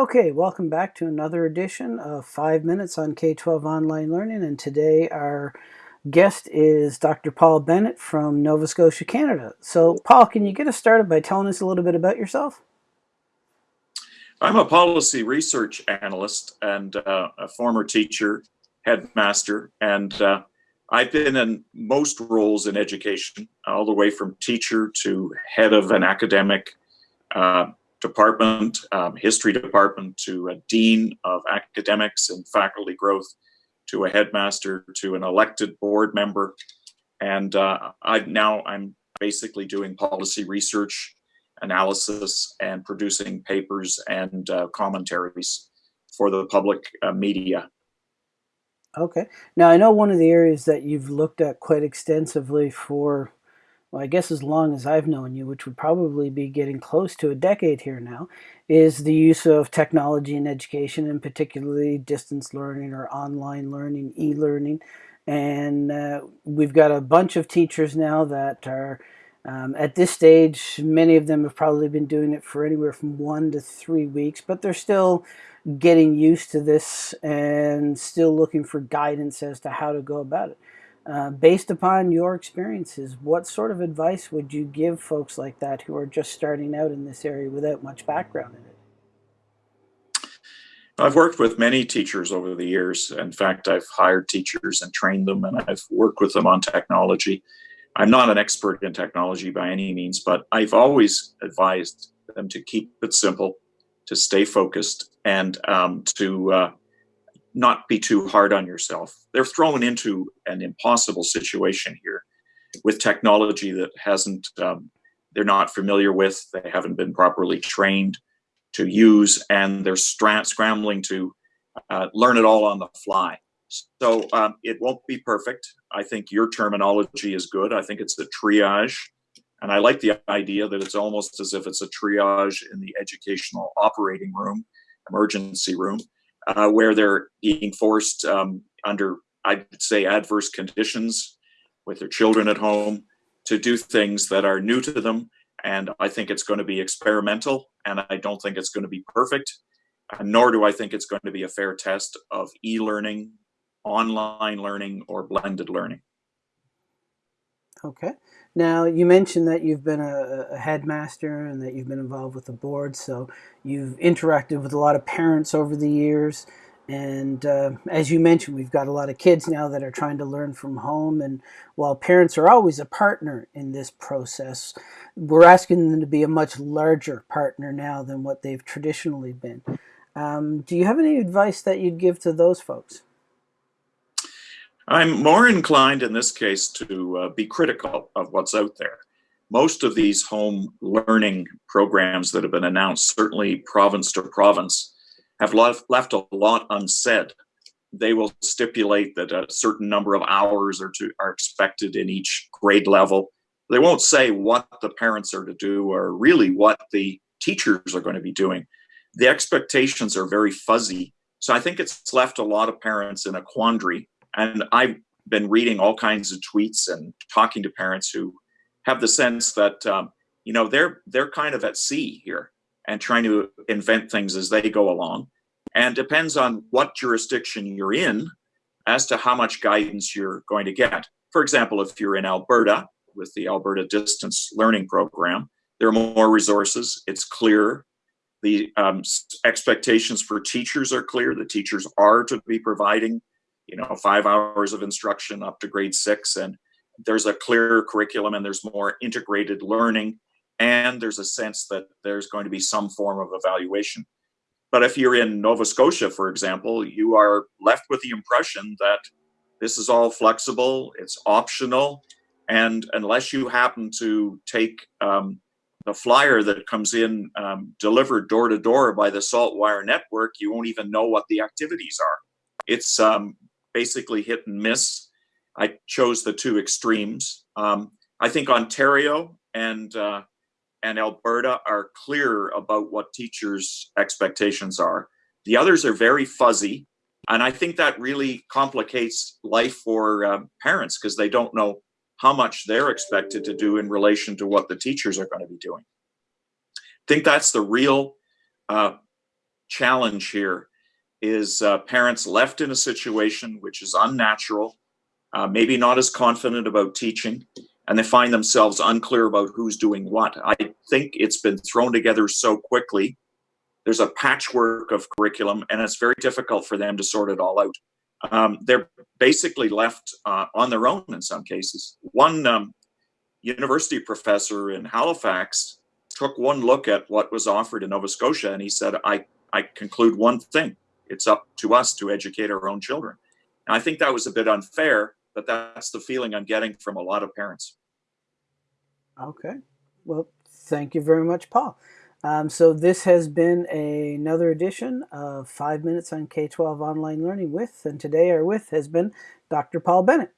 Okay, welcome back to another edition of 5 Minutes on K-12 Online Learning, and today our guest is Dr. Paul Bennett from Nova Scotia, Canada. So, Paul, can you get us started by telling us a little bit about yourself? I'm a policy research analyst and uh, a former teacher, headmaster, and uh, I've been in most roles in education, all the way from teacher to head of an academic uh, department, um, history department, to a dean of academics and faculty growth, to a headmaster, to an elected board member. And uh, I now I'm basically doing policy research, analysis, and producing papers and uh, commentaries for the public uh, media. Okay. Now I know one of the areas that you've looked at quite extensively for well, I guess as long as I've known you, which would probably be getting close to a decade here now, is the use of technology in education, and particularly distance learning or online learning, e-learning. And uh, we've got a bunch of teachers now that are, um, at this stage, many of them have probably been doing it for anywhere from one to three weeks, but they're still getting used to this and still looking for guidance as to how to go about it. Uh, based upon your experiences, what sort of advice would you give folks like that who are just starting out in this area without much background in it? I've worked with many teachers over the years. In fact, I've hired teachers and trained them, and I've worked with them on technology. I'm not an expert in technology by any means, but I've always advised them to keep it simple, to stay focused, and um, to uh, not be too hard on yourself. They're thrown into an impossible situation here with technology that hasn't, um, they're not familiar with, they haven't been properly trained to use, and they're scrambling to uh, learn it all on the fly. So um, it won't be perfect. I think your terminology is good. I think it's the triage. And I like the idea that it's almost as if it's a triage in the educational operating room, emergency room uh, where they're being forced um, under, I'd say, adverse conditions with their children at home to do things that are new to them. And I think it's going to be experimental, and I don't think it's going to be perfect, nor do I think it's going to be a fair test of e-learning, online learning, or blended learning. Okay. Now, you mentioned that you've been a, a, headmaster and that you've been involved with the board, so you've interacted with a lot of parents over the years. And uh, as you mentioned, we've got a lot of kids now that are trying to learn from home. And while parents are always a partner in this process, we're asking them to be a much larger partner now than what they've traditionally been. Um, do you have any advice that you'd give to those folks? I'm more inclined in this case to uh, be critical of what's out there. Most of these home learning programs that have been announced, certainly province to province, have left, left a lot unsaid. They will stipulate that a certain number of hours are, to, are expected in each grade level. They won't say what the parents are to do or really what the teachers are going to be doing. The expectations are very fuzzy. So I think it's left a lot of parents in a quandary and I've been reading all kinds of tweets and talking to parents who have the sense that um, you know they're they're kind of at sea here and trying to invent things as they go along, and depends on what jurisdiction you're in as to how much guidance you're going to get. For example, if you're in Alberta with the Alberta Distance Learning Program, there are more resources. It's clear. The um, expectations for teachers are clear. The teachers are to be providing you know, five hours of instruction up to grade six. And there's a clearer curriculum and there's more integrated learning. And there's a sense that there's going to be some form of evaluation. But if you're in Nova Scotia, for example, you are left with the impression that this is all flexible, it's optional, and unless you happen to take um, the flyer that comes in um, delivered door to door by the Saltwire Network, you won't even know what the activities are. It's um, basically hit and miss. I chose the two extremes. Um, I think Ontario and uh, and Alberta are clear about what teachers' expectations are. The others are very fuzzy, and I think that really complicates life for uh, parents because they don't know how much they're expected to do in relation to what the teachers are going to be doing. I think that's the real uh, challenge here is uh, parents left in a situation which is unnatural, uh, maybe not as confident about teaching, and they find themselves unclear about who's doing what. I think it's been thrown together so quickly. There's a patchwork of curriculum, and it's very difficult for them to sort it all out. Um, they're basically left uh, on their own in some cases. One um, university professor in Halifax took one look at what was offered in Nova Scotia, and he said, I, I conclude one thing it's up to us to educate our own children. And I think that was a bit unfair, but that's the feeling I'm getting from a lot of parents. Okay. Well, thank you very much, Paul. Um, so this has been a, another edition of Five Minutes on K-12 Online Learning with, and today our with has been Dr. Paul Bennett.